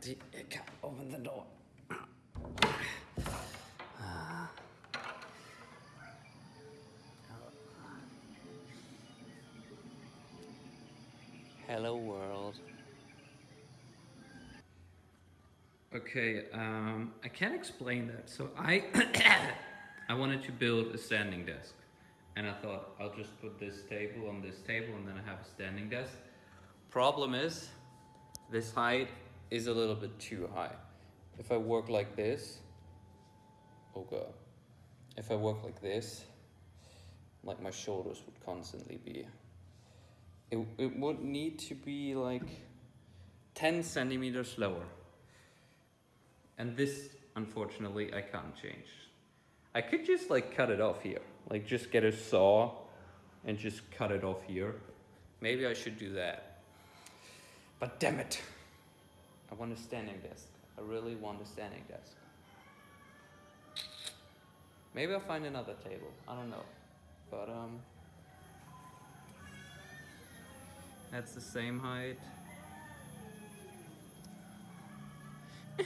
the, I can't open the door. Hello world. Okay, um, I can't explain that. So I, I wanted to build a standing desk, and I thought I'll just put this table on this table, and then I have a standing desk. Problem is, this height is a little bit too high. If I work like this, oh god. If I work like this, like my shoulders would constantly be it, it would need to be like 10 centimeters lower. And this, unfortunately, I can't change. I could just like cut it off here. Like just get a saw and just cut it off here. Maybe I should do that. But damn it. I want a standing desk. I really want a standing desk. Maybe I'll find another table. I don't know. But um That's the same height.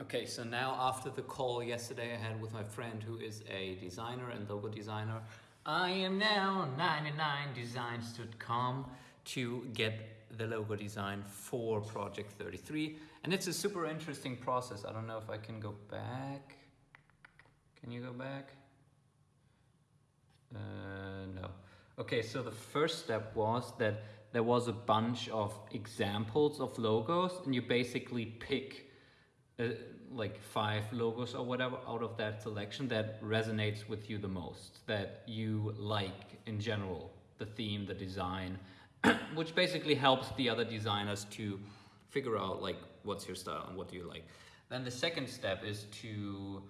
okay, so now after the call yesterday I had with my friend who is a designer and logo designer, I am now on 99designs.com to get the logo design for Project 33. And it's a super interesting process. I don't know if I can go back. Can you go back? Uh, no. Okay, so the first step was that there was a bunch of examples of logos and you basically pick uh, like five logos or whatever out of that selection that resonates with you the most, that you like in general, the theme, the design, which basically helps the other designers to figure out like what's your style and what do you like. Then the second step is to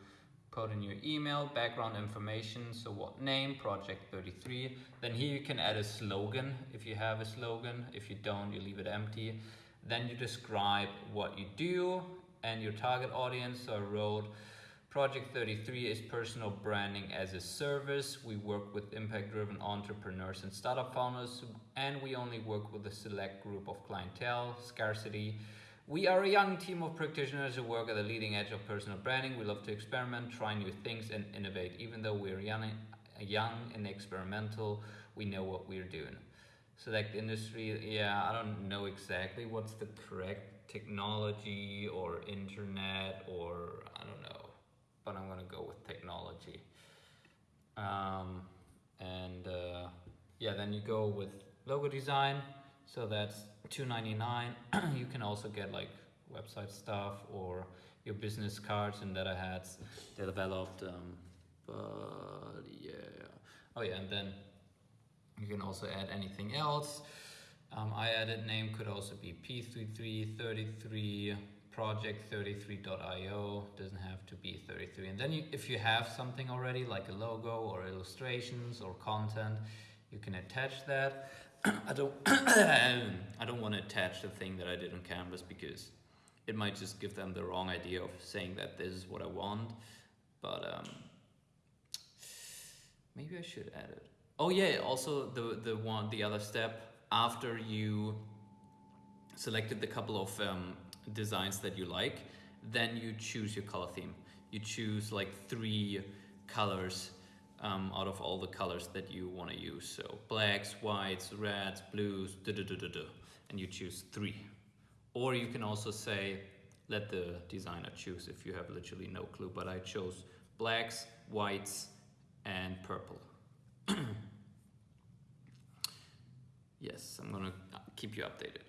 put in your email, background information, so what name, project 33. Then here you can add a slogan if you have a slogan. If you don't, you leave it empty. Then you describe what you do and your target audience. So I wrote, Project 33 is personal branding as a service. We work with impact-driven entrepreneurs and startup founders, and we only work with a select group of clientele, scarcity, we are a young team of practitioners who work at the leading edge of personal branding. We love to experiment, try new things, and innovate. Even though we're young, young and experimental, we know what we're doing. Select industry, yeah, I don't know exactly what's the correct technology or internet or I don't know, but I'm gonna go with technology. Um, and uh, yeah, then you go with logo design. So that's 2.99. you can also get like website stuff or your business cards and that I had developed. Um, but yeah, oh yeah, and then you can also add anything else. Um, I added name could also be P3333 project33.io doesn't have to be 33 and then you, if you have something already like a logo or illustrations or content you can attach that I don't I don't want to attach the thing that I did on Canvas because it might just give them the wrong idea of saying that this is what I want. But um, maybe I should add it. Oh yeah, also the the one the other step after you selected the couple of um, designs that you like, then you choose your color theme. You choose like three colors um, out of all the colors that you want to use. So blacks, whites, reds, blues, and you choose three. Or you can also say, let the designer choose if you have literally no clue, but I chose blacks, whites, and purple. yes, I'm gonna keep you updated.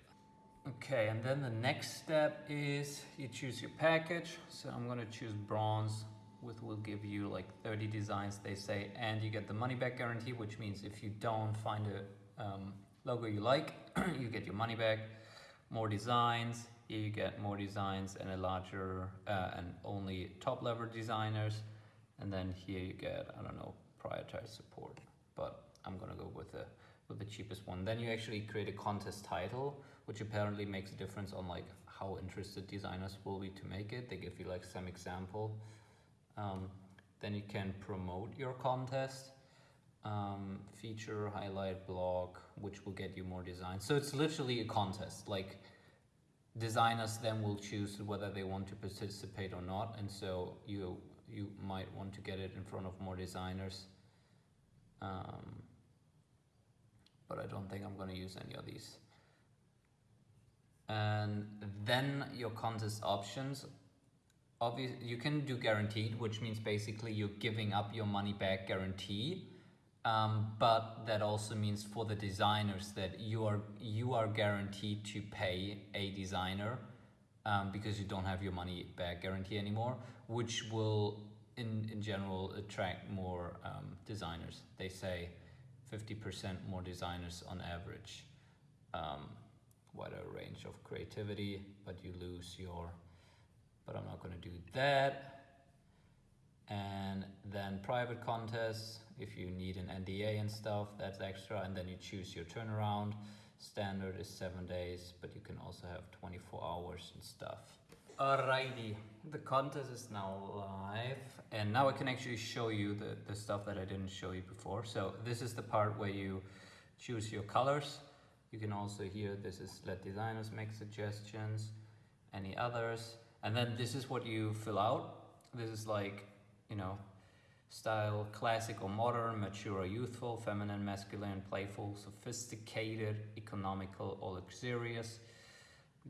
Okay, and then the next step is you choose your package. So I'm gonna choose bronze which will give you like 30 designs they say and you get the money back guarantee which means if you don't find a um, logo you like you get your money back more designs here you get more designs and a larger uh, and only top level designers and then here you get I don't know prioritized support but I'm gonna go with the with the cheapest one then you actually create a contest title which apparently makes a difference on like how interested designers will be to make it they give you like some example um, then you can promote your contest, um, feature, highlight, blog, which will get you more designs. So it's literally a contest. Like designers then will choose whether they want to participate or not and so you you might want to get it in front of more designers um, but I don't think I'm going to use any of these and then your contest options obviously you can do guaranteed which means basically you're giving up your money back guarantee um, but that also means for the designers that you are you are guaranteed to pay a designer um, because you don't have your money back guarantee anymore, which will in, in general attract more um, designers. They say 50% more designers on average. Um, wider range of creativity, but you lose your, but I'm not gonna do that. And then private contests if you need an NDA and stuff that's extra and then you choose your turnaround. Standard is seven days but you can also have 24 hours and stuff. Alrighty the contest is now live and now I can actually show you the, the stuff that I didn't show you before. So this is the part where you choose your colors. You can also hear this is let designers make suggestions any others. And then this is what you fill out. This is like you know, style classic or modern, mature or youthful, feminine, masculine, playful, sophisticated, economical or luxurious,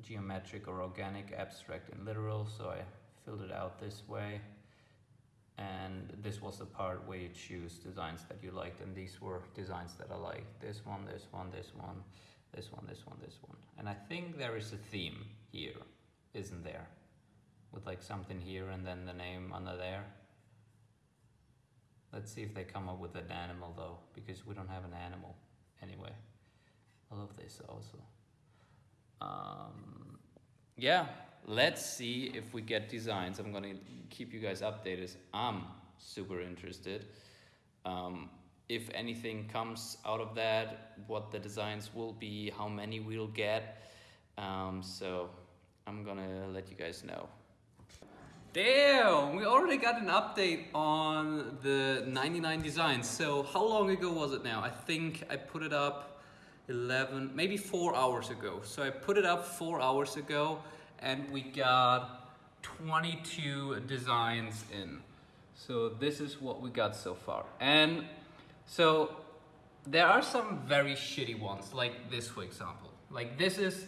geometric or organic, abstract and literal. So I filled it out this way. And this was the part where you choose designs that you liked. And these were designs that I liked. This one, this one, this one, this one, this one, this one. And I think there is a theme here, isn't there? With like something here and then the name under there. Let's see if they come up with an animal though, because we don't have an animal anyway. I love this also. Um, yeah, let's see if we get designs. I'm gonna keep you guys updated. I'm super interested. Um, if anything comes out of that, what the designs will be, how many we'll get. Um, so I'm gonna let you guys know. Damn, we already got an update on the 99 designs. So how long ago was it now? I think I put it up 11, maybe four hours ago. So I put it up four hours ago and we got 22 designs in. So this is what we got so far. And so there are some very shitty ones, like this for example. Like this is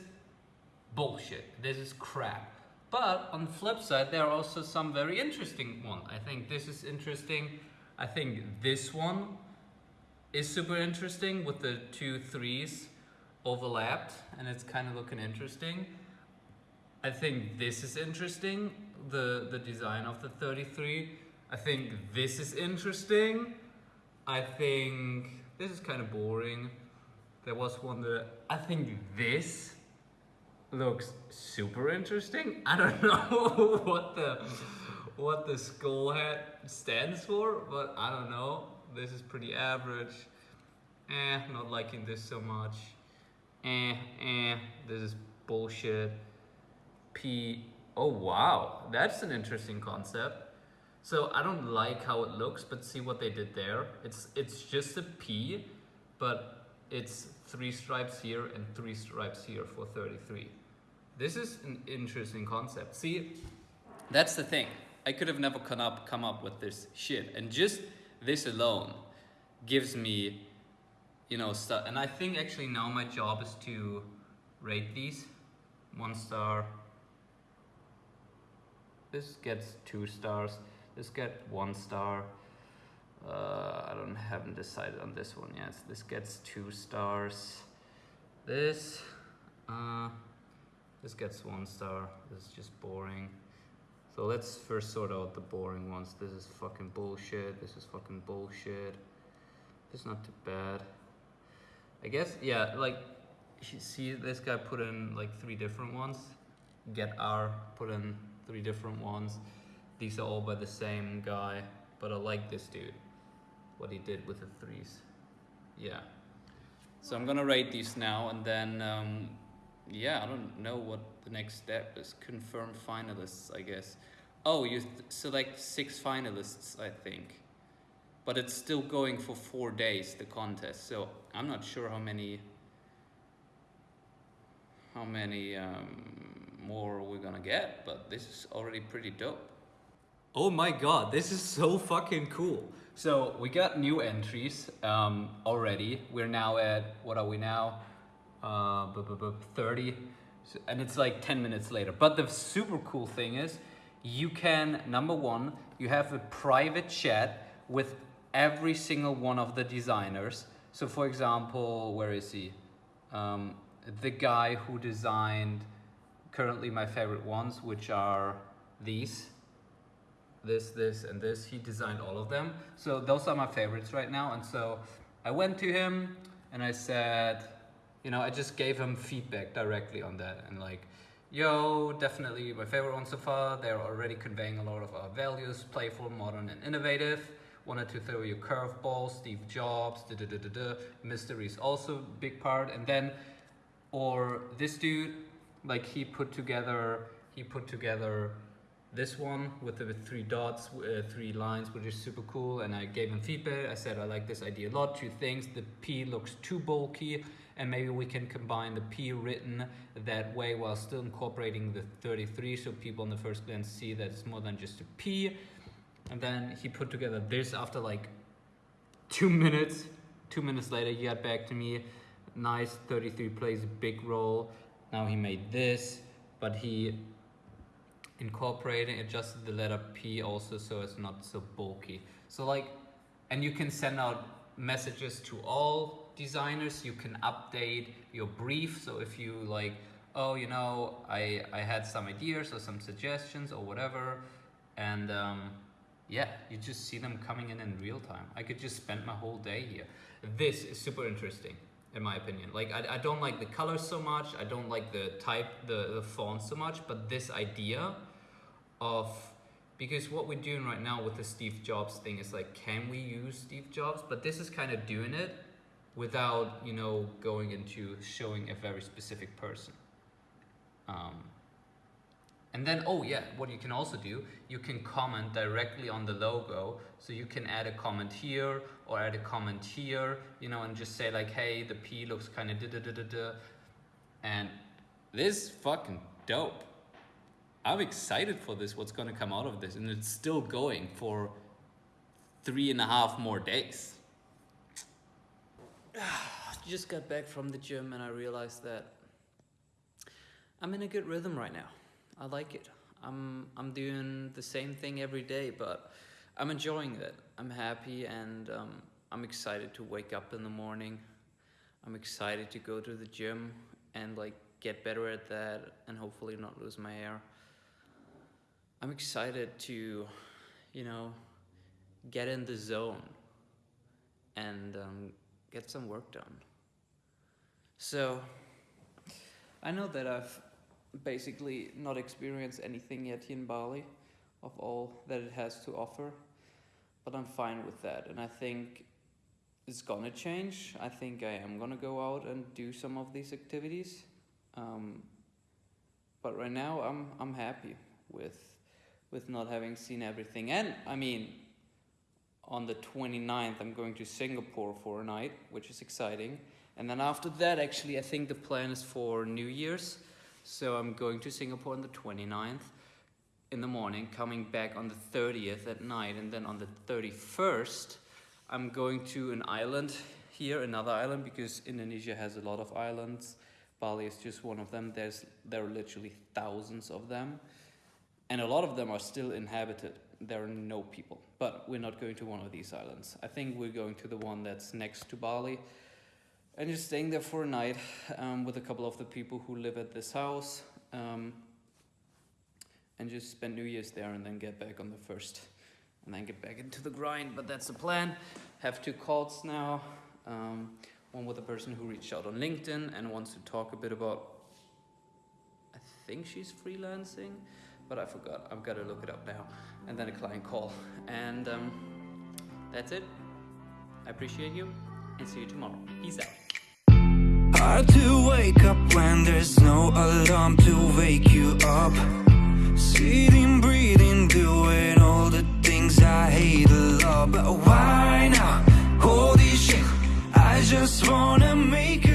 bullshit, this is crap. But on the flip side, there are also some very interesting one. I think this is interesting. I think this one is super interesting with the two threes overlapped and it's kind of looking interesting. I think this is interesting, the, the design of the 33. I think this is interesting. I think this is kind of boring. There was one that, I think this looks super interesting. I don't know what the what the skull hat stands for, but I don't know. This is pretty average. Eh, not liking this so much. Eh, eh, this is bullshit. P, oh wow, that's an interesting concept. So I don't like how it looks, but see what they did there. It's it's just a P, but it's three stripes here and three stripes here for 33. This is an interesting concept. See, that's the thing. I could have never come up, come up with this shit. And just this alone gives me, you know, stuff. And I think actually now my job is to rate these. One star. This gets two stars. This gets one star. Uh, I don't haven't decided on this one yet. This gets two stars. This, uh, this gets one star. This is just boring. So let's first sort out the boring ones. This is fucking bullshit. This is fucking bullshit. it's not too bad. I guess, yeah, like, see this guy put in like three different ones. Get R put in three different ones. These are all by the same guy, but I like this dude. What he did with the threes. Yeah. So I'm gonna rate these now and then um, yeah, I don't know what the next step is. Confirm finalists, I guess. Oh, you select six finalists, I think. But it's still going for four days, the contest. So I'm not sure how many, how many um, more we're gonna get, but this is already pretty dope. Oh my god, this is so fucking cool. So we got new entries um, already. We're now at, what are we now? Uh, bu- bu- bu- 30. So- And it's like 10 minutes later. But the super cool thing is, you can, number one, you have a private chat with every single one of the designers. So for example, where is he? Um, the guy who designed currently my favorite ones, which are these this, this, and this. He designed all of them. So those are my favorites right now. And so I went to him and I said, you know, I just gave him feedback directly on that and like, yo, definitely my favorite one so far. They're already conveying a lot of our values, playful, modern, and innovative. Wanted to throw you curveball, Steve Jobs, da da da da da. Mystery is also big part. And then, or this dude, like he put together, he put together this one with the three dots, uh, three lines, which is super cool. And I gave him feedback. I said I like this idea a lot. Two things: the P looks too bulky, and maybe we can combine the P written that way while still incorporating the 33, so people in the first glance see that it's more than just a P. And then he put together this after like two minutes. Two minutes later, he got back to me. Nice, 33 plays a big role. Now he made this, but he incorporating adjusted the letter P also so it's not so bulky. So like, and you can send out messages to all designers. You can update your brief. So if you like, oh, you know, I I had some ideas or some suggestions or whatever, and um, yeah, you just see them coming in in real time. I could just spend my whole day here. This is super interesting in my opinion. Like I, I don't like the colors so much. I don't like the type, the, the font so much, but this idea of because what we're doing right now with the Steve Jobs thing is like, can we use Steve Jobs? But this is kind of doing it without, you know, going into showing a very specific person. Um, and then, oh yeah, what you can also do, you can comment directly on the logo. So you can add a comment here or add a comment here, you know, and just say like, hey, the P looks kind of da da da da da. And this fucking dope. I'm excited for this, what's gonna come out of this. And it's still going for three and a half more days. Just got back from the gym and I realized that I'm in a good rhythm right now. I like it. I'm I'm doing the same thing every day, but I'm enjoying it. I'm happy and um, I'm excited to wake up in the morning. I'm excited to go to the gym and like get better at that and hopefully not lose my hair. I'm excited to, you know, get in the zone and um, get some work done. So, I know that I've basically not experienced anything yet in Bali of all that it has to offer, but I'm fine with that. And I think it's gonna change. I think I am gonna go out and do some of these activities. Um, but right now, I'm I'm happy with with not having seen everything. And I mean, on the 29th, I'm going to Singapore for a night, which is exciting. And then after that, actually, I think the plan is for New Year's. So I'm going to Singapore on the 29th in the morning, coming back on the 30th at night, and then on the 31st, I'm going to an island here, another island, because Indonesia has a lot of islands. Bali is just one of them. There's there are literally thousands of them, and a lot of them are still inhabited. There are no people, but we're not going to one of these islands. I think we're going to the one that's next to Bali, and just staying there for a night um, with a couple of the people who live at this house. Um, and just spend New Year's there and then get back on the first and then get back into the grind. But that's the plan. Have two calls now. Um, one with a person who reached out on LinkedIn and wants to talk a bit about. I think she's freelancing, but I forgot. I've got to look it up now. And then a client call. And um, that's it. I appreciate you and see you tomorrow. Peace out. Hard to wake up when there's no alarm to wake you up. Sitting, breathing, doing all the things I hate a lot. But why now? Holy shit, I just wanna make